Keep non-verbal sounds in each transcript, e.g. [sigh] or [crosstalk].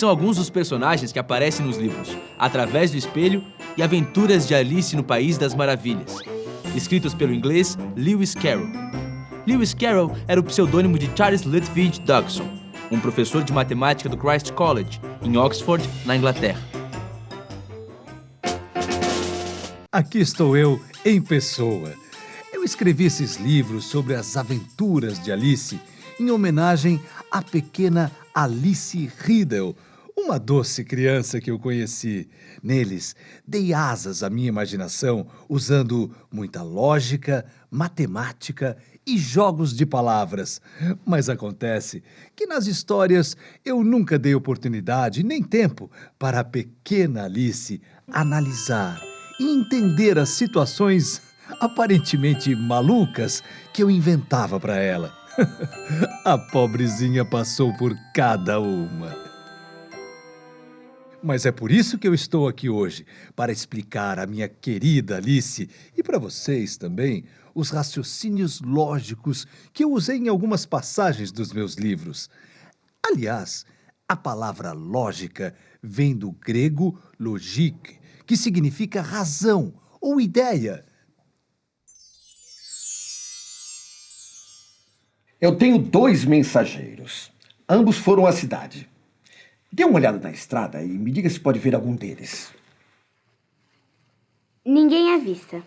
São alguns dos personagens que aparecem nos livros Através do Espelho e Aventuras de Alice no País das Maravilhas, escritos pelo inglês Lewis Carroll. Lewis Carroll era o pseudônimo de Charles Lutwidge Dodgson, um professor de matemática do Christ College, em Oxford, na Inglaterra. Aqui estou eu, em pessoa. Eu escrevi esses livros sobre as aventuras de Alice em homenagem à pequena Alice Riddle, uma doce criança que eu conheci. Neles, dei asas à minha imaginação usando muita lógica, matemática e jogos de palavras. Mas acontece que nas histórias eu nunca dei oportunidade nem tempo para a pequena Alice analisar e entender as situações aparentemente malucas que eu inventava para ela. [laughs] A pobrezinha passou por cada uma. Mas é por isso que eu estou aqui hoje, para explicar à minha querida Alice e para vocês também os raciocínios lógicos que eu usei em algumas passagens dos meus livros. Aliás, a palavra lógica vem do grego logique, que significa razão ou ideia. Eu tenho dois mensageiros. Ambos foram à cidade. Dê uma olhada na estrada e me diga se pode ver algum deles. Ninguém à vista.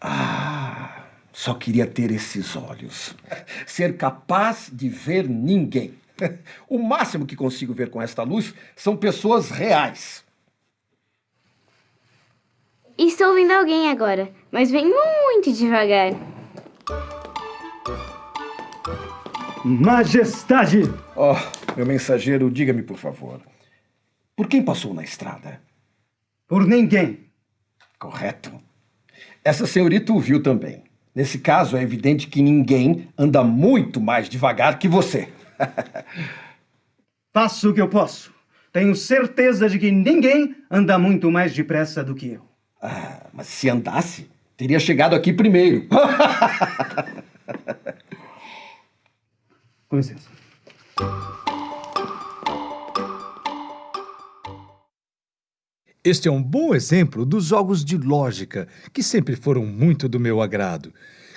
Ah, só queria ter esses olhos. Ser capaz de ver ninguém. O máximo que consigo ver com esta luz são pessoas reais. Estou ouvindo alguém agora, mas vem muito devagar. Majestade! Oh, meu mensageiro, diga-me, por favor. Por quem passou na estrada? Por ninguém. Correto. Essa senhorita o viu também. Nesse caso, é evidente que ninguém anda muito mais devagar que você. [laughs] Faço o que eu posso. Tenho certeza de que ninguém anda muito mais depressa do que eu. Ah, mas se andasse, teria chegado aqui primeiro. [laughs] Com licença. Este é um bom exemplo dos jogos de lógica, que sempre foram muito do meu agrado.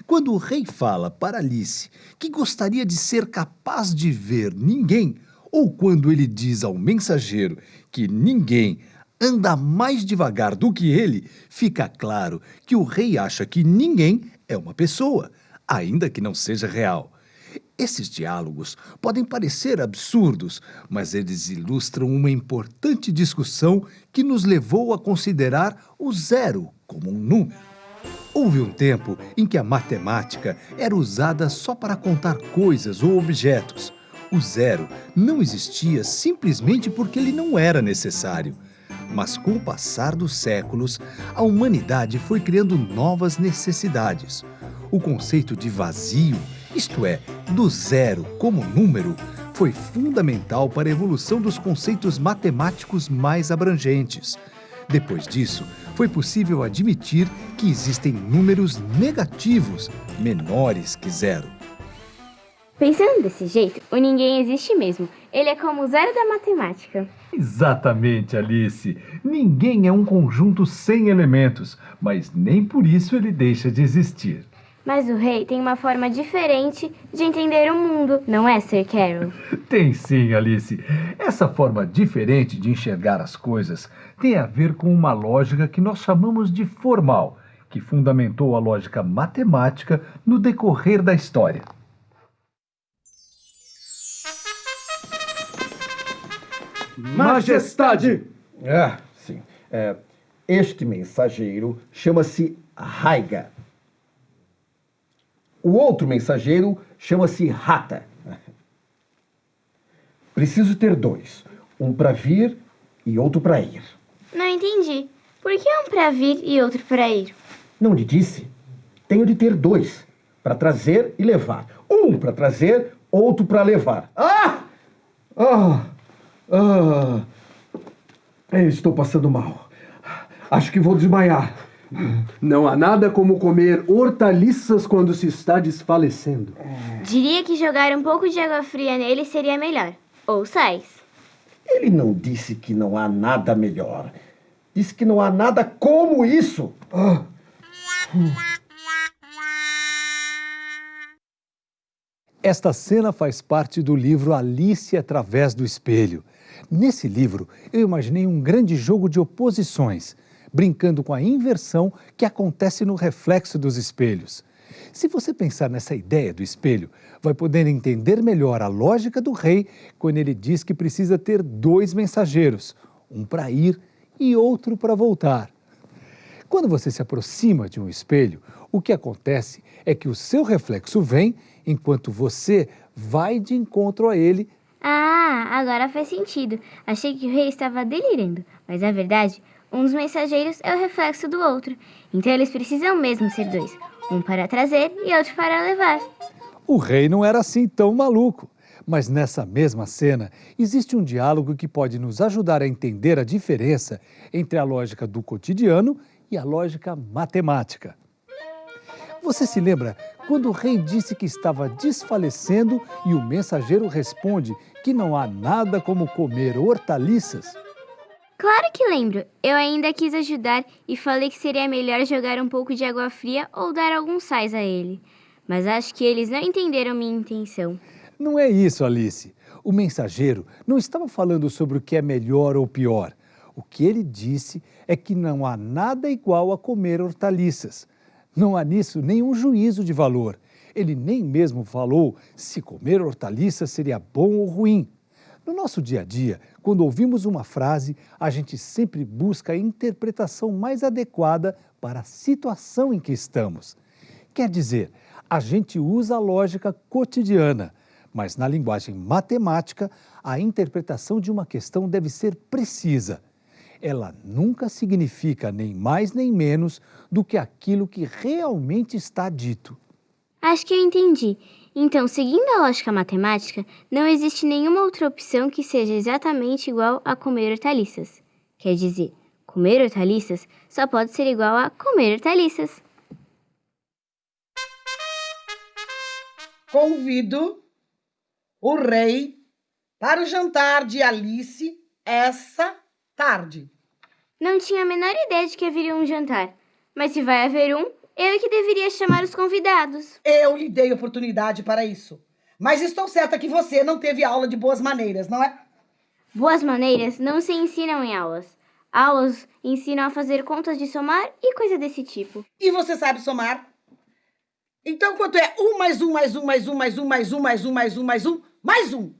Quando o rei fala para Alice que gostaria de ser capaz de ver ninguém, ou quando ele diz ao mensageiro que ninguém anda mais devagar do que ele, fica claro que o rei acha que ninguém é uma pessoa, ainda que não seja real. Esses diálogos podem parecer absurdos, mas eles ilustram uma importante discussão que nos levou a considerar o zero como um número. Houve um tempo em que a matemática era usada só para contar coisas ou objetos. O zero não existia simplesmente porque ele não era necessário. Mas com o passar dos séculos, a humanidade foi criando novas necessidades. O conceito de vazio isto é, do zero como número, foi fundamental para a evolução dos conceitos matemáticos mais abrangentes. Depois disso, foi possível admitir que existem números negativos menores que zero. Pensando desse jeito, o ninguém existe mesmo. Ele é como o zero da matemática. Exatamente, Alice. Ninguém é um conjunto sem elementos, mas nem por isso ele deixa de existir. Mas o rei tem uma forma diferente de entender o mundo, não é, Sir Carol? [laughs] Tem sim, Alice. Essa forma diferente de enxergar as coisas tem a ver com uma lógica que nós chamamos de formal, que fundamentou a lógica matemática no decorrer da história. Majestade! Ah, sim. É, este mensageiro chama-se Raiga. O outro mensageiro chama-se Rata. Preciso ter dois. Um para vir e outro para ir. Não entendi. Por que um para vir e outro para ir? Não lhe disse? Tenho de ter dois. Para trazer e levar. Um para trazer, outro para levar. Ah! Ah! Ah! Eu estou passando mal. Acho que vou desmaiar. Não há nada como comer hortaliças quando se está desfalecendo. Diria que jogar um pouco de água fria nele seria melhor. Ou sais. Ele não disse que não há nada melhor. Disse que não há nada como isso. Ah. Esta cena faz parte do livro Alice através do espelho. Nesse livro, eu imaginei um grande jogo de oposições, brincando com a inversão que acontece no reflexo dos espelhos. Se você pensar nessa ideia do espelho, vai poder entender melhor a lógica do rei quando ele diz que precisa ter dois mensageiros, um para ir e outro para voltar. Quando você se aproxima de um espelho, o que acontece é que o seu reflexo vem enquanto você vai de encontro a ele. Ah, agora faz sentido. Achei que o rei estava delirando, mas na verdade, um dos mensageiros é o reflexo do outro. Então eles precisam mesmo ser dois, um para trazer e outro para levar. O rei não era assim tão maluco. Mas nessa mesma cena, existe um diálogo que pode nos ajudar a entender a diferença entre a lógica do cotidiano e a lógica matemática. Você se lembra quando o rei disse que estava desfalecendo e o mensageiro responde que não há nada como comer hortaliças? Claro que lembro. Eu ainda quis ajudar e falei que seria melhor jogar um pouco de água fria ou dar alguns sais a ele. Mas acho que eles não entenderam minha intenção. Não é isso, Alice. O mensageiro não estava falando sobre o que é melhor ou pior. O que ele disse é que não há nada igual a comer hortaliças. Não há nisso nenhum juízo de valor. Ele nem mesmo falou se comer hortaliças seria bom ou ruim. No nosso dia a dia, quando ouvimos uma frase, a gente sempre busca a interpretação mais adequada para a situação em que estamos. Quer dizer, a gente usa a lógica cotidiana mas na linguagem matemática, a interpretação de uma questão deve ser precisa. Ela nunca significa nem mais nem menos do que aquilo que realmente está dito. Acho que eu entendi. Então, seguindo a lógica matemática, não existe nenhuma outra opção que seja exatamente igual a comer hortaliças. Quer dizer, comer hortaliças só pode ser igual a comer hortaliças. Convido o rei para o jantar de Alice essa tarde. Não tinha a menor ideia de que haveria um jantar. Mas se vai haver um, eu que deveria chamar os convidados. Eu lhe dei oportunidade para isso. Mas estou certa que você não teve aula de boas maneiras, não é? Boas maneiras não se ensinam em aulas. Aulas ensinam a fazer contas de somar e coisa desse tipo. E você sabe somar? Então quanto é um mais um mais um mais um mais um mais um mais um mais um mais um mais um?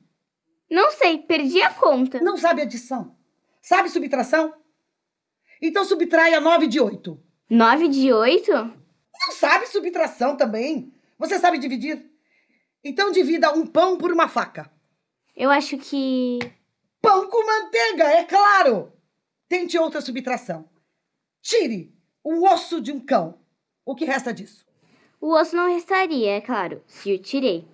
Não sei, perdi a conta. Não sabe adição? Sabe subtração? Então subtraia 9 de 8. 9 de 8? Não sabe subtração também? Você sabe dividir? Então divida um pão por uma faca. Eu acho que. Pão com manteiga, é claro! Tente outra subtração. Tire o osso de um cão. O que resta disso? O osso não restaria, é claro, se o tirei.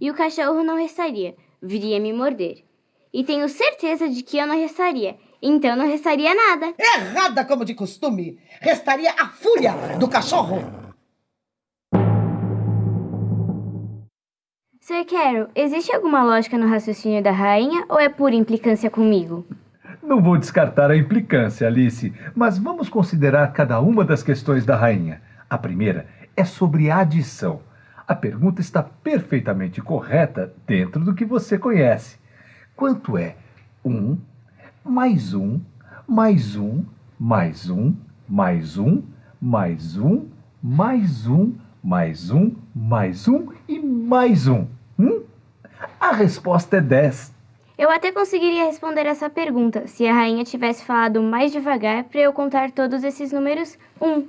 E o cachorro não restaria, viria me morder. E tenho certeza de que eu não restaria, então não restaria nada. Errada como de costume. Restaria a fúria do cachorro. Sir Carol, existe alguma lógica no raciocínio da rainha ou é pura implicância comigo? Não vou descartar a implicância, Alice, mas vamos considerar cada uma das questões da rainha. A primeira é sobre adição. A pergunta está perfeitamente correta dentro do que você conhece. Quanto é 1 um, mais 1 mais 1 mais 1 mais 1 mais 1 mais 1 mais 1 mais 1 e mais 1? Hum? A resposta é 10. Eu até conseguiria responder essa pergunta se a rainha tivesse falado mais devagar para eu contar todos esses números um.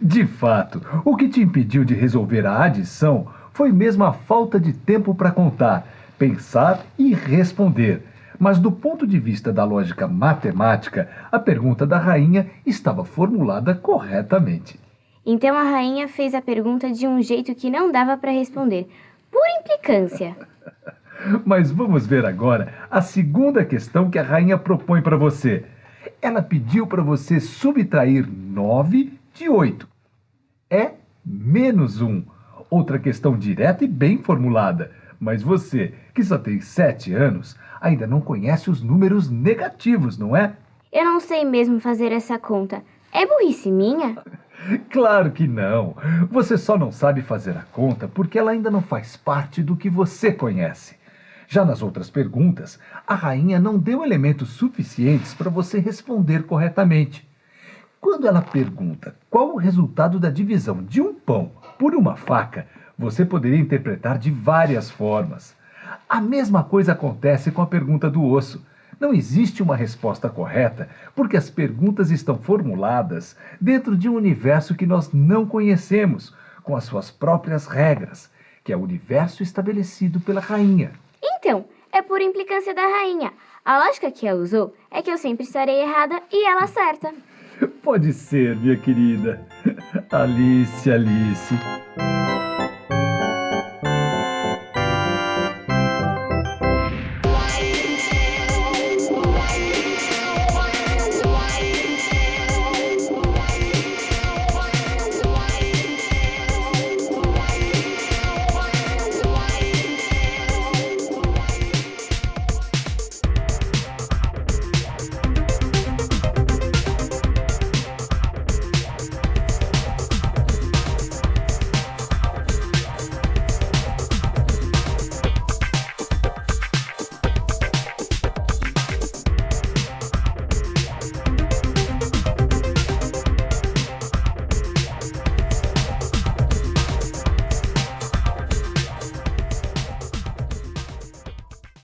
De fato, o que te impediu de resolver a adição foi mesmo a falta de tempo para contar, pensar e responder. Mas do ponto de vista da lógica matemática, a pergunta da rainha estava formulada corretamente. Então a rainha fez a pergunta de um jeito que não dava para responder, por implicância. [laughs] Mas vamos ver agora a segunda questão que a rainha propõe para você. Ela pediu para você subtrair 9 de 8. É menos 1. Outra questão direta e bem formulada. Mas você, que só tem sete anos, ainda não conhece os números negativos, não é? Eu não sei mesmo fazer essa conta. É burrice minha? [laughs] Claro que não. Você só não sabe fazer a conta porque ela ainda não faz parte do que você conhece. Já nas outras perguntas, a rainha não deu elementos suficientes para você responder corretamente. Quando ela pergunta qual o resultado da divisão de um pão por uma faca, você poderia interpretar de várias formas. A mesma coisa acontece com a pergunta do osso. Não existe uma resposta correta, porque as perguntas estão formuladas dentro de um universo que nós não conhecemos, com as suas próprias regras, que é o universo estabelecido pela rainha. Então, é por implicância da rainha. A lógica que ela usou é que eu sempre estarei errada e ela certa. Pode ser, minha querida. Alice, Alice.